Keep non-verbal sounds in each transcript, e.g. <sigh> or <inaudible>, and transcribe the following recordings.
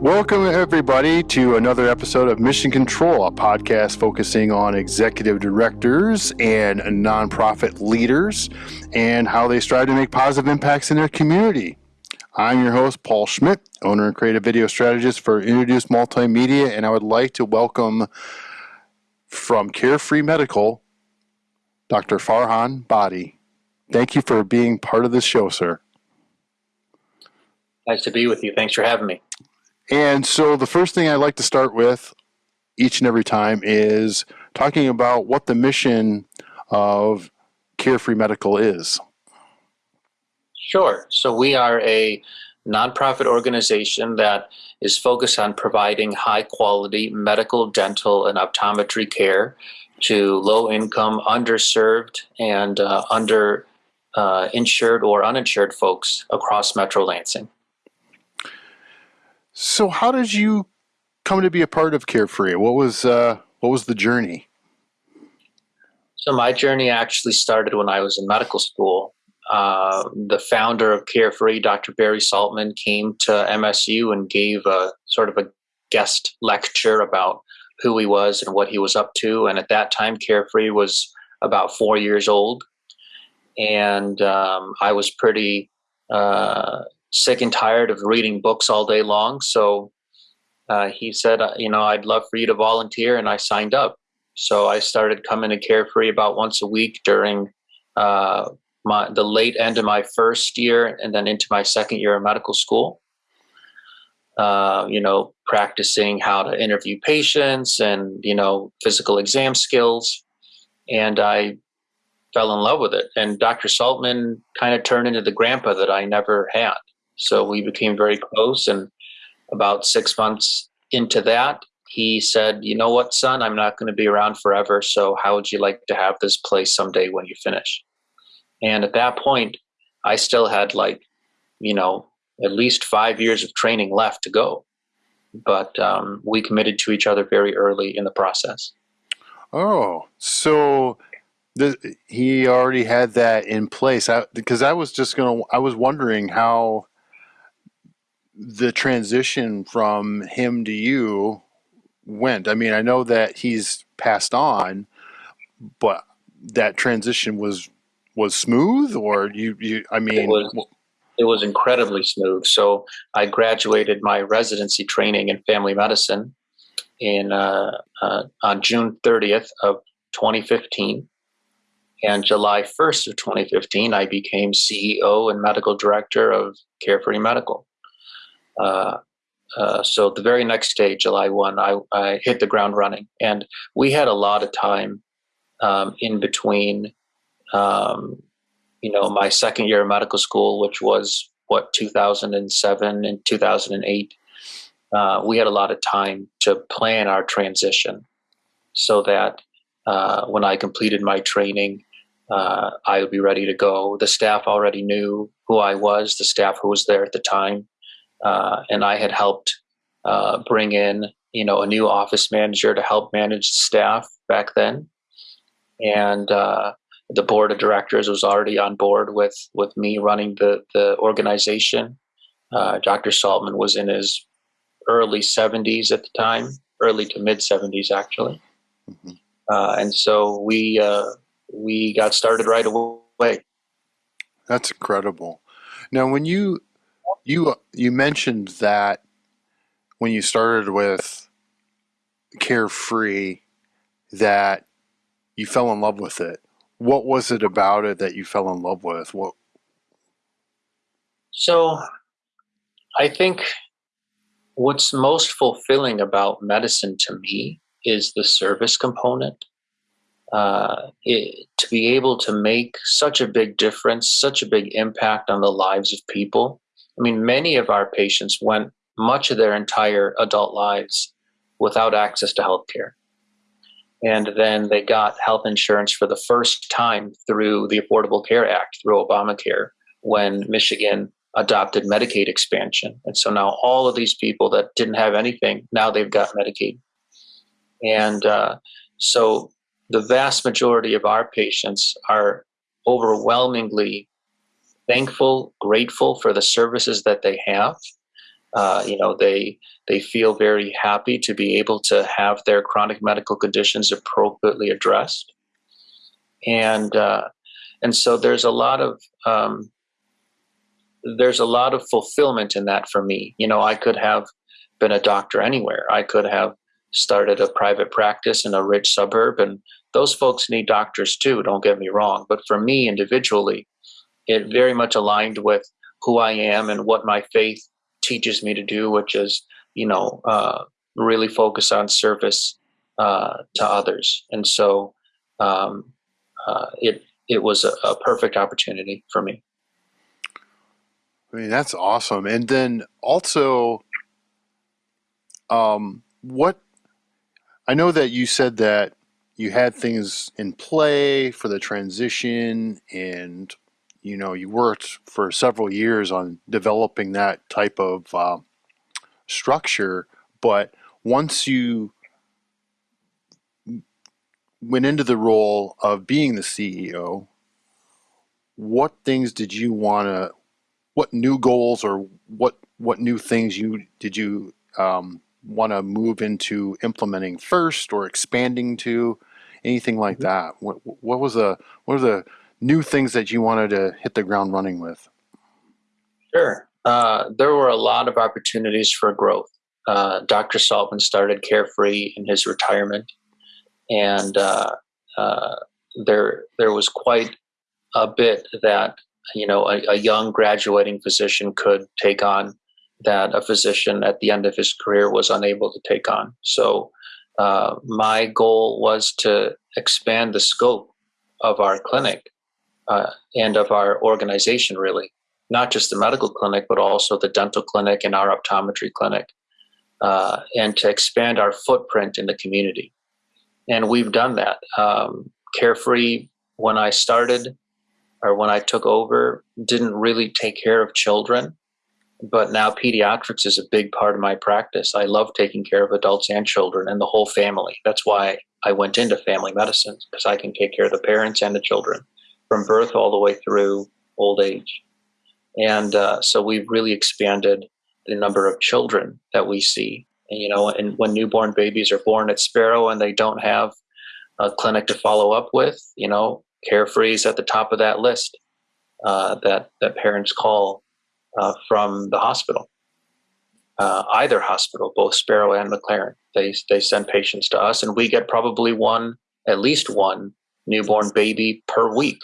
Welcome, everybody, to another episode of Mission Control, a podcast focusing on executive directors and nonprofit leaders and how they strive to make positive impacts in their community. I'm your host, Paul Schmidt, owner and creative video strategist for Introduce Multimedia, and I would like to welcome from Carefree Medical, Dr. Farhan Bhatti. Thank you for being part of this show, sir. Nice to be with you. Thanks for having me. And so the first thing I like to start with each and every time is talking about what the mission of Carefree Medical is. Sure. So we are a nonprofit organization that is focused on providing high quality medical, dental, and optometry care to low income, underserved, and uh, under uh, insured or uninsured folks across Metro Lansing. So, how did you come to be a part of Carefree? What was uh, what was the journey? So, my journey actually started when I was in medical school. Uh, the founder of Carefree, Dr. Barry Saltman, came to MSU and gave a sort of a guest lecture about who he was and what he was up to. And at that time, Carefree was about four years old, and um, I was pretty uh, sick and tired of reading books all day long. So uh, he said, uh, you know, I'd love for you to volunteer, and I signed up. So I started coming to Carefree about once a week during uh, my the late end of my first year, and then into my second year of medical school. Uh, you know, practicing how to interview patients and you know physical exam skills, and I fell in love with it. And Dr. Saltman kind of turned into the grandpa that I never had. So we became very close. And about six months into that, he said, You know what, son, I'm not going to be around forever. So how would you like to have this place someday when you finish? And at that point, I still had like, you know, at least five years of training left to go. But um, we committed to each other very early in the process. Oh, so he already had that in place. I, because I was just gonna, I was wondering how the transition from him to you went. I mean, I know that he's passed on, but that transition was was smooth, or you, you I mean, it was, it was incredibly smooth. So I graduated my residency training in family medicine in uh, uh, on June 30th of 2015. And July 1st of 2015, I became CEO and medical director of Carefree Medical. Uh, uh, so the very next day, July 1, I, I, hit the ground running. And we had a lot of time um, in between, um, you know, my second year of medical school, which was what, 2007 and 2008. Uh, we had a lot of time to plan our transition so that uh, when I completed my training, uh, I would be ready to go. The staff already knew who I was, the staff who was there at the time uh, and I had helped uh, bring in you know a new office manager to help manage staff back then, and uh, the board of directors was already on board with with me running the the organization. Uh, Dr. Saltman was in his early 70s at the time, early to mid 70s actually, mm-hmm. Uh, and so we uh, we got started right away. That's incredible. Now, when you you you mentioned that when you started with Carefree that you fell in love with it. What was it about it that you fell in love with? What So I think what's most fulfilling about medicine to me is the service component. Uh, it, to be able to make such a big difference, such a big impact on the lives of people, I mean, many of our patients went much of their entire adult lives without access to health care. And then they got health insurance for the first time through the Affordable Care Act, through Obamacare, when Michigan adopted Medicaid expansion. And so now all of these people that didn't have anything, now they've got Medicaid. And uh, so the vast majority of our patients are overwhelmingly thankful, grateful for the services that they have. Uh, you know, they they feel very happy to be able to have their chronic medical conditions appropriately addressed, and uh, and so there's a lot of um, there's a lot of fulfillment in that for me. You know, I could have been a doctor anywhere. I could have started a private practice in a rich suburb, and those folks need doctors too. Don't get me wrong, but for me individually, it very much aligned with who I am and what my faith teaches me to do, which is, you know, uh, really focus on service uh, to others. And so um, uh, it it was a, a, perfect opportunity for me. I mean, that's awesome. And then also, um, what I know that you said that you had things in play for the transition and you know, you worked for several years on developing that type of uh, structure, but once you went into the role of being the CEO, what things did you want to, what new goals or what what new things you did you um, want to move into implementing first or expanding to, anything like mm-hmm. that? What what was the what are the new things that you wanted to hit the ground running with? Sure. Uh, there were a lot of opportunities for growth. Uh, Dr. Saltman started Carefree in his retirement, and uh, uh, there there was quite a bit that you know a, a, young graduating physician could take on that a physician at the end of his career was unable to take on. So uh, my goal was to expand the scope of our clinic uh, and of our organization, really, not just the medical clinic, but also the dental clinic and our optometry clinic, uh, and to expand our footprint in the community. And we've done that. Um, Carefree, when I started or when I took over, didn't really take care of children. But now pediatrics is a big part of my practice. I love taking care of adults and children and the whole family. That's why I went into family medicine because I can take care of the parents and the children from birth all the way through old age. And uh, so we've really expanded the number of children that we see. And, you know, and when newborn babies are born at Sparrow and they don't have a clinic to follow up with, you know, Carefree is at the top of that list uh, that that parents call uh, from the hospital. Uh, either hospital, both Sparrow and McLaren, they they send patients to us, and we get probably one, at least one newborn baby per week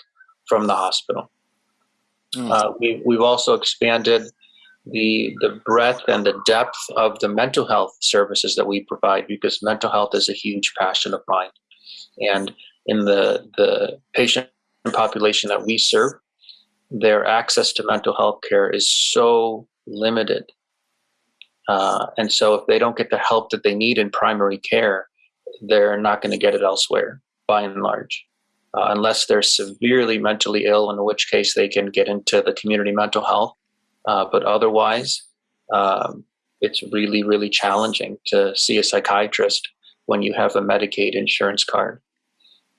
from the hospital. Mm. Uh, we, we've also expanded the the breadth and the depth of the mental health services that we provide because mental health is a huge passion of mine, and in the the patient population that we serve, their access to mental health care is so limited, uh, and so if they don't get the help that they need in primary care, they're not going to get it elsewhere by and large uh, unless they're severely mentally ill, in which case they can get into the community mental health. Uh, but otherwise, um, it's really, really challenging to see a psychiatrist when you have a Medicaid insurance card.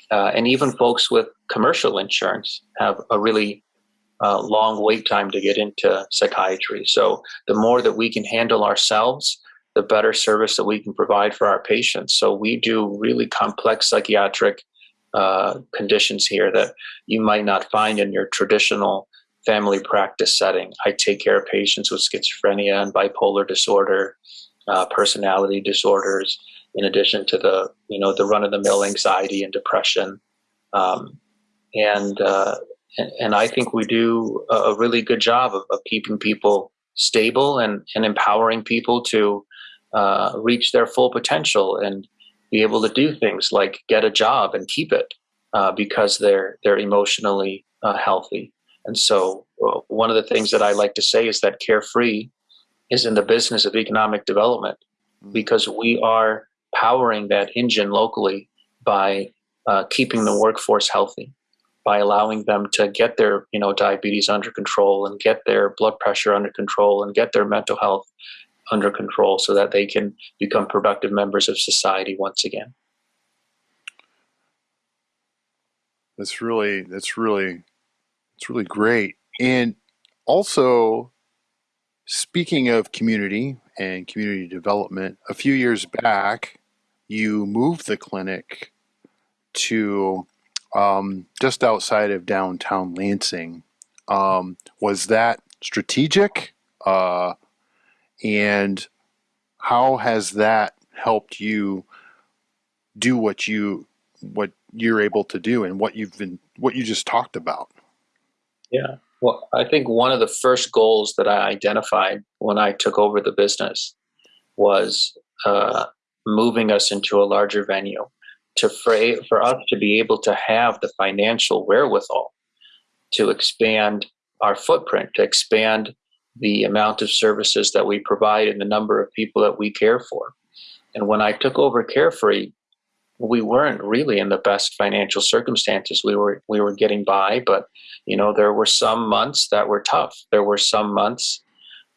Uh, and even folks with commercial insurance have a really uh, long wait time to get into psychiatry. So the more that we can handle ourselves, the better service that we can provide for our patients. So we do really complex psychiatric uh, conditions here that you might not find in your traditional family practice setting. I take care of patients with schizophrenia and bipolar disorder, uh, personality disorders, in addition to the you know the run of the mill anxiety and depression, um, and, uh, and, I think we do a really good job of, of keeping people stable and and empowering people to uh, reach their full potential and be able to do things like get a job and keep it uh, because they're they're emotionally uh, healthy. And so, uh, one of the things that I like to say is that Carefree is in the business of economic development mm-hmm. because we are powering that engine locally by uh, keeping the workforce healthy, by allowing them to get their you know diabetes under control and get their blood pressure under control and get their mental health under control so that they can become productive members of society once again. That's really that's really it's really great. And also speaking of community and community development, a few years back, you moved the clinic to um, just outside of downtown Lansing. Um, was that strategic? Uh, and how has that helped you do what you what you're able to do and what you've been what you just talked about? Yeah. Well, I think one of the first goals that I identified when I took over the business was uh, moving us into a larger venue to for, for us to be able to have the financial wherewithal to expand our footprint, to expand the amount of services that we provide and the number of people that we care for. And when I took over Carefree, we weren't really in the best financial circumstances. We were we were getting by, but you know there were some months that were tough. There were some months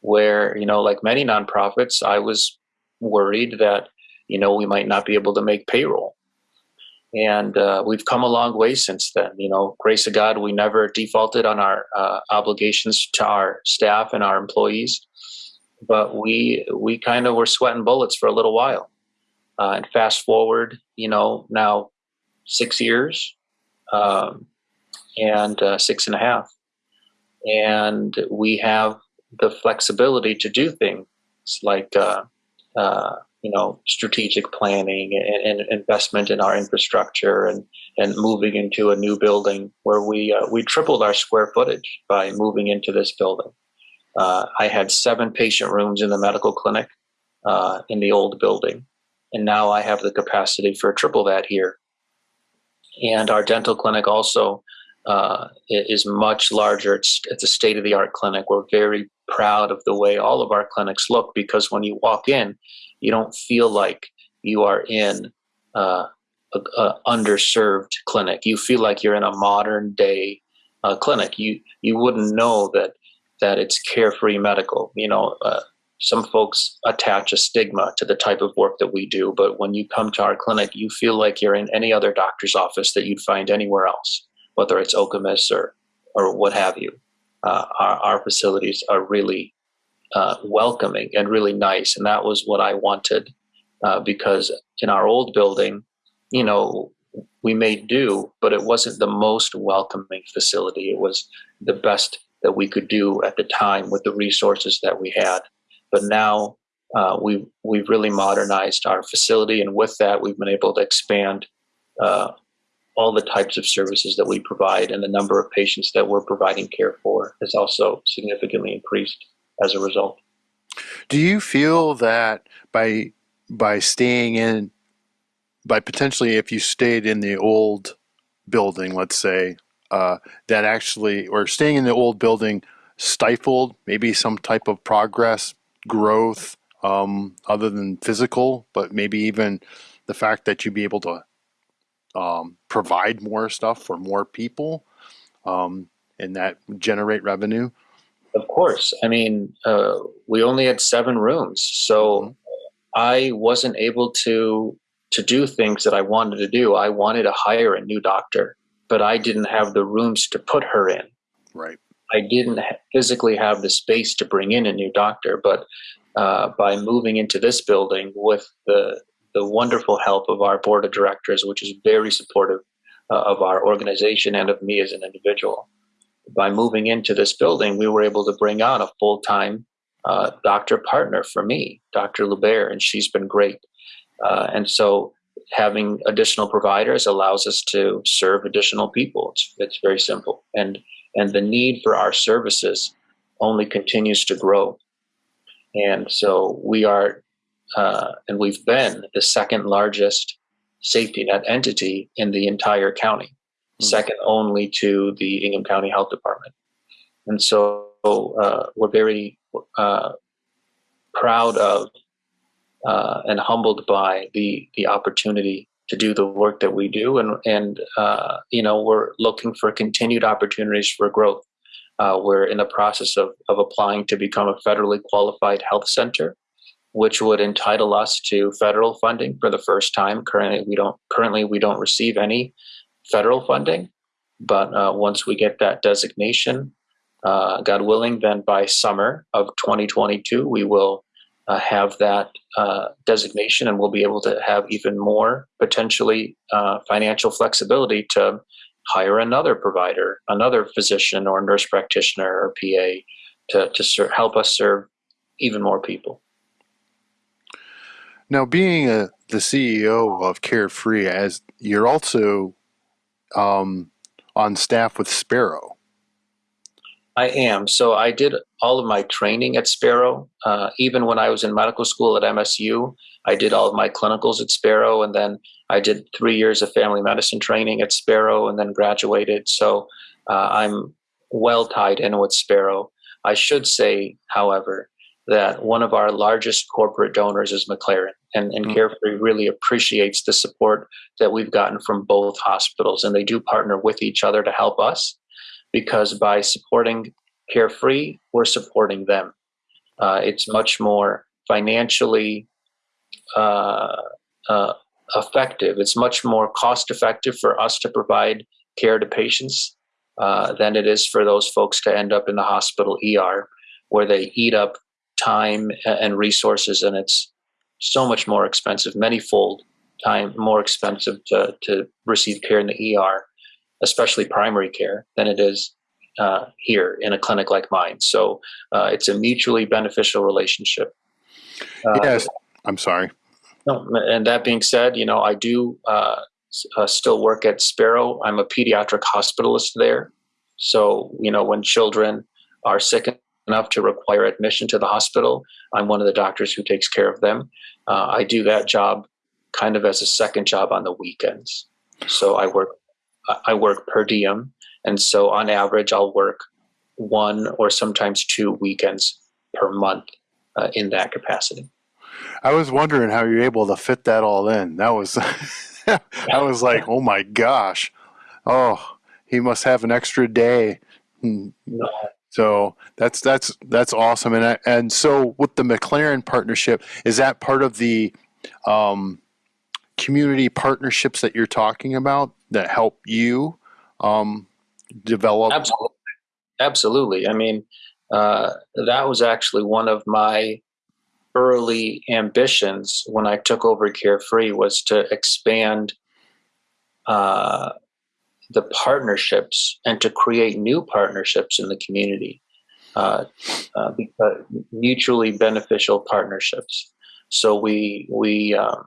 where you know, like many nonprofits, I was worried that you know we might not be able to make payroll. And uh, we've come a long way since then. You know, grace of God, we never defaulted on our uh, obligations to our staff and our employees, but we we kind of were sweating bullets for a little while uh, and fast forward, you know, now six years um, and uh, six and a half. And we have the flexibility to do things like, uh, uh, you know, strategic planning and, and, investment in our infrastructure and, and moving into a new building where we, uh, we tripled our square footage by moving into this building. Uh, I had seven patient rooms in the medical clinic uh, in the old building and now I have the capacity for triple that here. And our dental clinic also uh, is much larger. It's, it's a state of the art clinic. We're very proud of the way all of our clinics look because when you walk in, you don't feel like you are in uh, a, a, underserved clinic. You feel like you're in a modern day uh, clinic. You you wouldn't know that that it's carefree medical. You know, uh, some folks attach a stigma to the type of work that we do, but when you come to our clinic, you feel like you're in any other doctor's office that you'd find anywhere else, whether it's Okemos or, or what have you. Uh, our, our, facilities are really uh, welcoming and really nice, and that was what I wanted uh, because in our old building, you know, we made do, but it wasn't the most welcoming facility. It was the best that we could do at the time with the resources that we had. But now uh, we we've really modernized our facility, and with that, we've been able to expand uh, all the types of services that we provide, and the number of patients that we're providing care for has also significantly increased as a result. Do you feel that by by staying in, by potentially if you stayed in the old building, let's say, uh, that actually, or staying in the old building stifled maybe some type of progress growth um, other than physical, but maybe even the fact that you'd be able to um, provide more stuff for more people um, and that generate revenue? Of course. I mean, uh, we only had seven rooms, so mm-hmm. I wasn't able to to do things that I wanted to do. I wanted to hire a new doctor, but I didn't have the rooms to put her in. Right. I didn't physically have the space to bring in a new doctor, but uh, by moving into this building with the the wonderful help of our board of directors, which is very supportive uh, of our organization and of me as an individual. By moving into this building, we were able to bring on a full time uh, doctor partner for me, Dr. Lubert, and she's been great. Uh, and so having additional providers allows us to serve additional people. It's, it's very simple. And and the need for our services only continues to grow. And so we are, uh, and we've been the second largest safety net entity in the entire county, mm-hmm. second only to the Ingham County Health Department. And so uh, we're very uh, proud of uh, and humbled by the the opportunity to do the work that we do, and and uh, you know we're looking for continued opportunities for growth. Uh, we're in the process of of applying to become a federally qualified health center, which would entitle us to federal funding for the first time. Currently, we don't currently we don't receive any federal funding, but uh, once we get that designation, uh, God willing, then by summer of 2022, we will uh, have that uh, designation and we'll be able to have even more potentially uh, financial flexibility to hire another provider, another physician or nurse practitioner or PA to, to ser- help us serve even more people. Now, being a, the CEO of Carefree, as you're also um, on staff with Sparrow. I am. So I did all of my training at Sparrow. Uh, even when I was in medical school at MSU, I did all of my clinicals at Sparrow, and then I did three years of family medicine training at Sparrow, and then graduated. So uh, I'm well tied in with Sparrow. I should say, however, that one of our largest corporate donors is McLaren, and, and mm-hmm. Carefree really appreciates the support that we've gotten from both hospitals, and they do partner with each other to help us because by supporting Carefree, we're supporting them. Uh, it's much more financially uh, uh, effective. It's much more cost effective for us to provide care to patients uh, than it is for those folks to end up in the hospital ER where they eat up time and resources and it's so much more expensive, many fold time more expensive to, to receive care in the ER especially primary care, than it is uh, here in a clinic like mine. So uh, it's a mutually beneficial relationship. Uh, yes, I'm sorry. No, and that being said, you know, I do uh, uh, still work at Sparrow. I'm a pediatric hospitalist there. So, you know, when children are sick enough to require admission to the hospital, I'm one of the doctors who takes care of them. Uh, I do that job kind of as a second job on the weekends. So I work I work per diem, and so on average, I'll work one or sometimes two weekends per month uh, in that capacity. I was wondering how you're able to fit that all in. That was, <laughs> I was like, oh my gosh, oh, he must have an extra day. Hmm. No. So that's that's that's awesome. And I, and so with the McLaren partnership, is that part of the um, community partnerships that you're talking about that help you um, develop? Absolutely. Absolutely. I mean, uh, that was actually one of my early ambitions when I took over Carefree was to expand uh, the partnerships and to create new partnerships in the community, uh, uh, mutually beneficial partnerships. So we we um,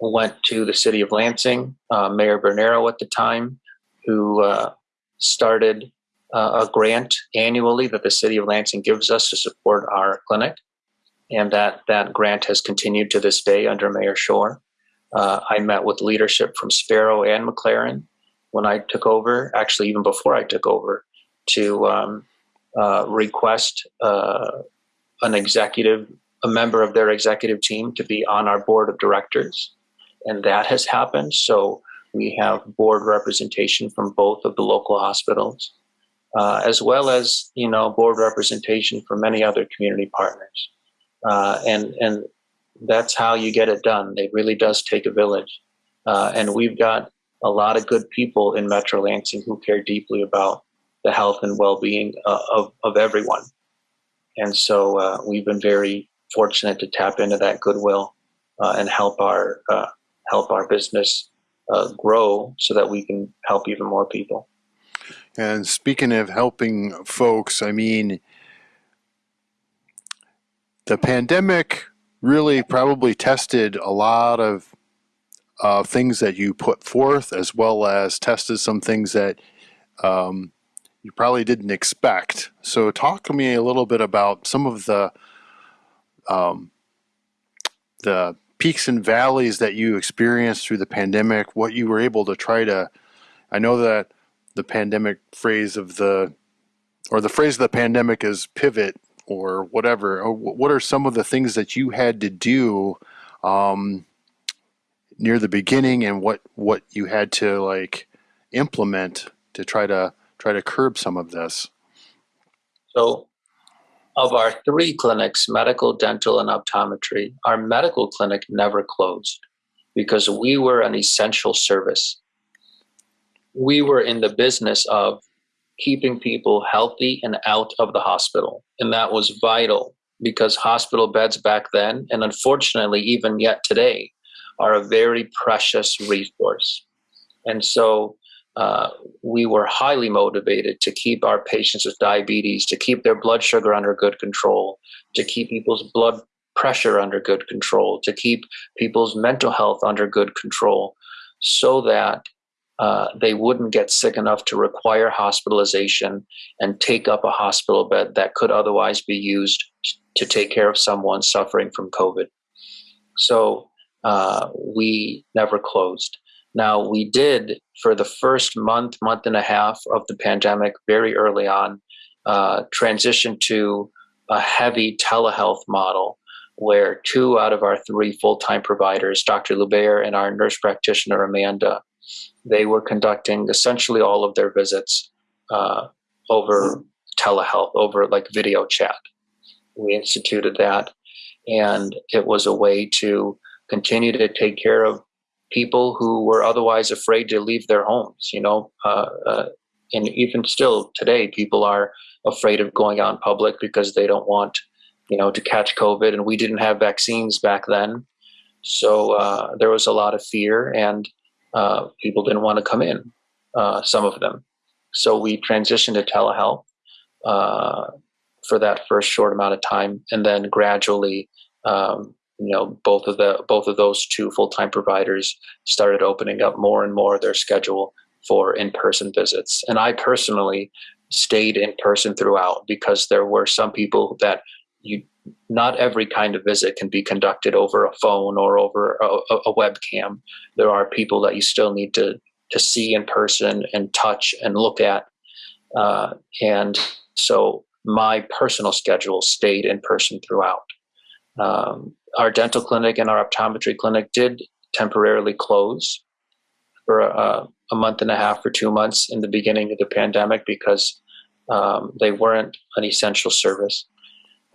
went to the city of Lansing, uh, Mayor Bernero at the time, who uh, started uh, a grant annually that the city of Lansing gives us to support our clinic. And that, that grant has continued to this day under Mayor Schor. Uh, I met with leadership from Sparrow and McLaren when I took over, actually, even before I took over, to um, uh, request uh, an executive, a member of their executive team to be on our board of directors and that has happened. So we have board representation from both of the local hospitals, uh, as well as you know board representation from many other community partners, uh, and and that's how you get it done. It really does take a village, uh, and we've got a lot of good people in Metro Lansing who care deeply about the health and well-being uh, of of everyone, and so uh, we've been very fortunate to tap into that goodwill uh, and help our help our business uh, grow so that we can help even more people. And speaking of helping folks, I mean, the pandemic really probably tested a lot of uh, things that you put forth, as well as tested some things that um, you probably didn't expect. So, talk to me a little bit about some of the um, the peaks and valleys that you experienced through the pandemic, what you were able to try to, I know that the pandemic phrase of the, or the phrase of the pandemic is pivot or whatever. What are some of the things that you had to do um, near the beginning and what, what you had to like implement to try to try to curb some of this? So of our three clinics, medical, dental, and optometry, our medical clinic never closed because we were an essential service. We were in the business of keeping people healthy and out of the hospital. And that was vital because hospital beds back then, and unfortunately, even yet today, are a very precious resource. And so uh, we were highly motivated to keep our patients with diabetes, to keep their blood sugar under good control, to keep people's blood pressure under good control, to keep people's mental health under good control, so that uh, they wouldn't get sick enough to require hospitalization and take up a hospital bed that could otherwise be used to take care of someone suffering from COVID. So uh, we never closed. Now, we did for the first month, month and a half of the pandemic, very early on, uh, transition to a heavy telehealth model where two out of our three full time providers, Dr. Lubair and our nurse practitioner, Amanda, they were conducting essentially all of their visits uh, over telehealth, over like video chat. We instituted that, and it was a way to continue to take care of people who were otherwise afraid to leave their homes. You know, uh, uh, and even still today, people are afraid of going out in public because they don't want, you know, to catch COVID. And we didn't have vaccines back then, so uh, there was a lot of fear, and uh, people didn't want to come in, uh, some of them. So we transitioned to telehealth uh, for that first short amount of time, and then gradually, um, you know, both of the both of those two full time providers started opening up more and more their schedule for in person visits. And I personally stayed in person throughout because there were some people that you not every kind of visit can be conducted over a phone or over a, a, webcam. There are people that you still need to to see in person and touch and look at. Uh, and so my personal schedule stayed in person throughout. Um, our dental clinic and our optometry clinic did temporarily close for a, a, month and a half or two months in the beginning of the pandemic because um, they weren't an essential service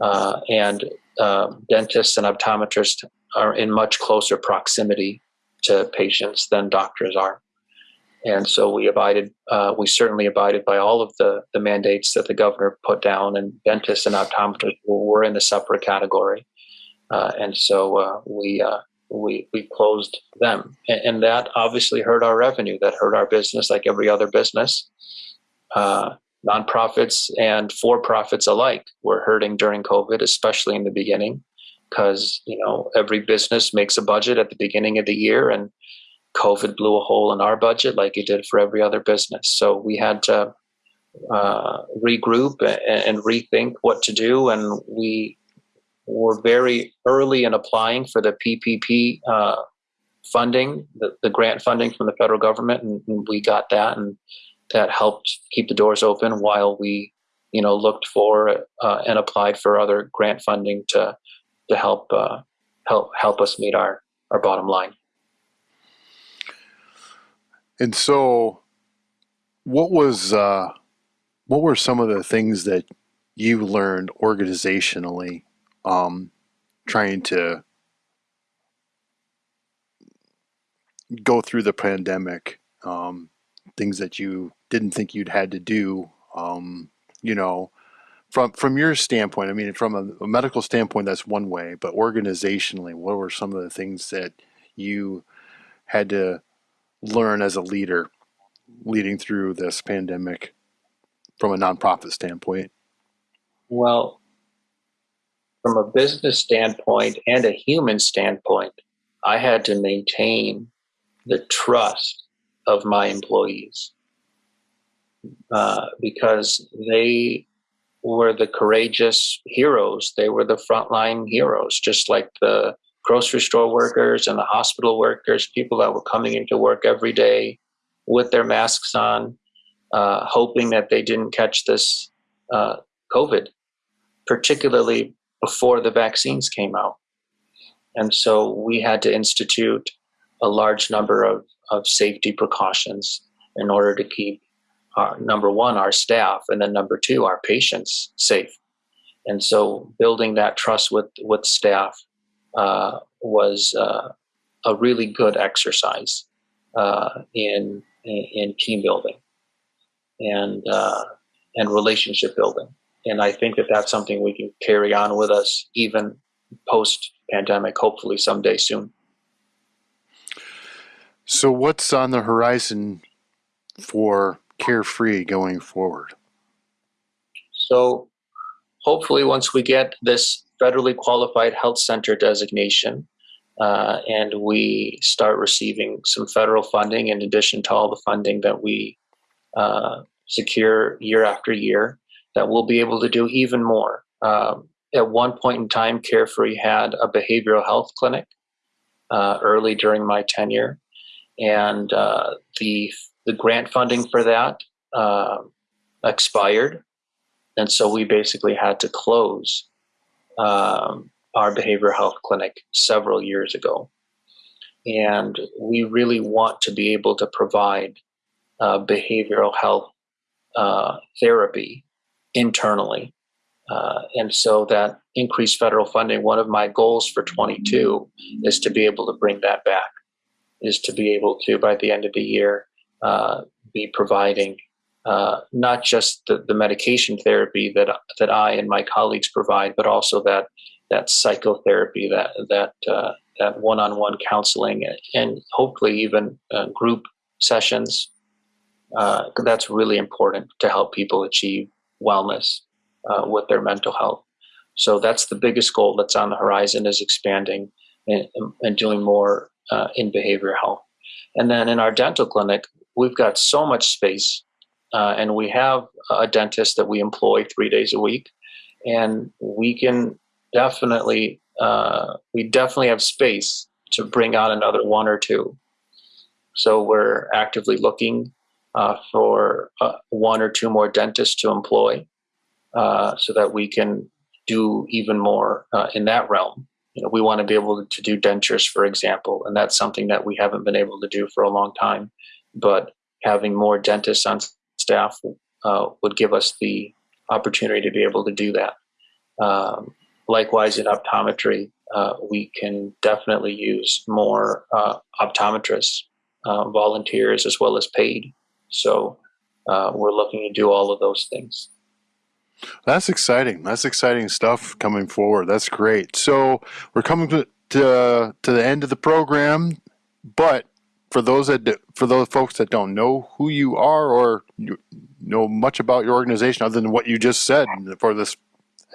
uh, and uh, dentists and optometrists are in much closer proximity to patients than doctors are. And so we abided, uh, we certainly abided by all of the, the mandates that the governor put down, and dentists and optometrists were in a separate category. Uh, and so uh, we, uh, we, we closed them. And, and, that obviously hurt our revenue, that hurt our business like every other business. Nonprofits and for profits alike were hurting during COVID, especially in the beginning, because you know every business makes a budget at the beginning of the year, and COVID blew a hole in our budget like it did for every other business. So we had to uh, regroup and, and rethink what to do, and we were very early in applying for the PPP uh, funding, the, the grant funding from the federal government, and, and we got that and that helped keep the doors open while we, you know, looked for uh, and applied for other grant funding to to help uh, help help us meet our our bottom line. And so, what was uh, what were some of the things that you learned organizationally, um, trying to go through the pandemic? Um, things that you didn't think you'd had to do. Um, you know, from from your standpoint, I mean, from a, a, medical standpoint, that's one way, but organizationally, what were some of the things that you had to learn as a leader leading through this pandemic from a nonprofit standpoint? Well, from a business standpoint and a human standpoint, I had to maintain the trust of my employees uh, because they were the courageous heroes. They were the frontline heroes, just like the grocery store workers and the hospital workers, people that were coming into work every day with their masks on, uh, hoping that they didn't catch this uh, COVID, particularly before the vaccines came out. And so we had to institute a large number of of safety precautions in order to keep uh, number one our staff and then number two our patients safe and so building that trust with with staff uh, was uh, a really good exercise uh, in, in team building and uh, and relationship building. And I think that that's something we can carry on with us even post pandemic, hopefully someday soon. So, what's on the horizon for Carefree going forward? So, hopefully, once we get this federally qualified health center designation uh, and we start receiving some federal funding in addition to all the funding that we uh, secure year after year, that we'll be able to do even more. Um, at one point in time, Carefree had a behavioral health clinic uh, early during my tenure, and uh, the the grant funding for that uh, expired, and so we basically had to close um, our behavioral health clinic several years ago, and we really want to be able to provide uh, behavioral health uh, therapy internally uh, and so that increased federal funding, one of my goals for 22 is to be able to bring that back, is to be able to, by the end of the year, uh, be providing uh, not just the, the, medication therapy that that I and my colleagues provide, but also that that psychotherapy, that that uh, that one-on-one counseling, and hopefully even uh, group sessions. Uh, that's really important to help people achieve wellness uh, with their mental health. So that's the biggest goal that's on the horizon is expanding and, and doing more uh, in behavioral health. And then in our dental clinic, we've got so much space uh, and we have a dentist that we employ three days a week and we can definitely, uh, we definitely have space to bring on another one or two. So we're actively looking uh, for uh, one or two more dentists to employ. Uh, so that we can do even more uh, in that realm. You know, we want to be able to do dentures, for example, and that's something that we haven't been able to do for a long time. But having more dentists on staff uh, would give us the opportunity to be able to do that. Um, likewise, in optometry, uh, we can definitely use more uh, optometrists, volunteers, as well as paid. So we're looking to do all of those things. That's exciting. That's exciting stuff coming forward. That's great. So we're coming to to, to the end of the program, but for those that for those folks that don't know who you are or you know much about your organization other than what you just said for this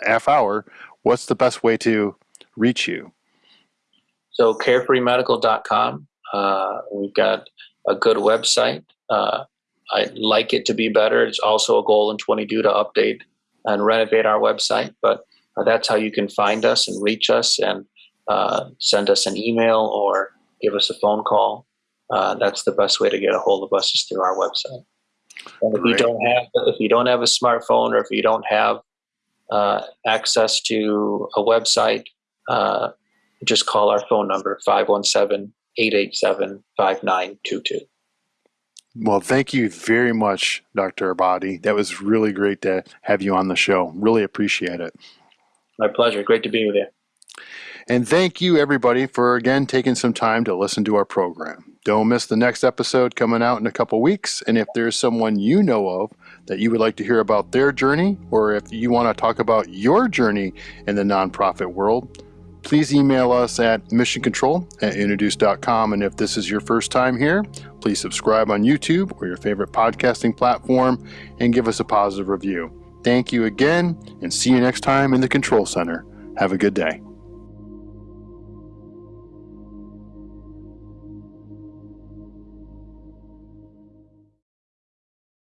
half hour, what's the best way to reach you? So carefreemedical.com. Uh, we've got a good website. Uh, I'd like it to be better. It's also a goal in 22 to update and renovate our website. But uh, that's how you can find us and reach us and uh, send us an email or give us a phone call. Uh, that's the best way to get a hold of us is through our website. And if you don't have if you don't have a smartphone or if you don't have uh, access to a website, uh, just call our phone number 517 887 5922. Well, thank you very much, Dr. Abadi. That was really great to have you on the show. Really appreciate it. My pleasure. Great to be with you. And thank you, everybody, for again taking some time to listen to our program. Don't miss the next episode coming out in a couple weeks. And if there's someone you know of that you would like to hear about their journey, or if you want to talk about your journey in the nonprofit world, please email us at missioncontrol at introduce.com. And if this is your first time here, please subscribe on YouTube or your favorite podcasting platform and give us a positive review. Thank you again and see you next time in the Control Center. Have a good day.